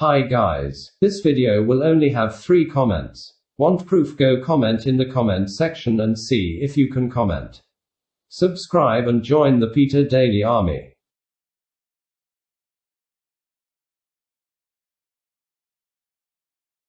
Hi guys. This video will only have three comments. Want proof? Go comment in the comment section and see if you can comment. Subscribe and join the Peter Daily Army.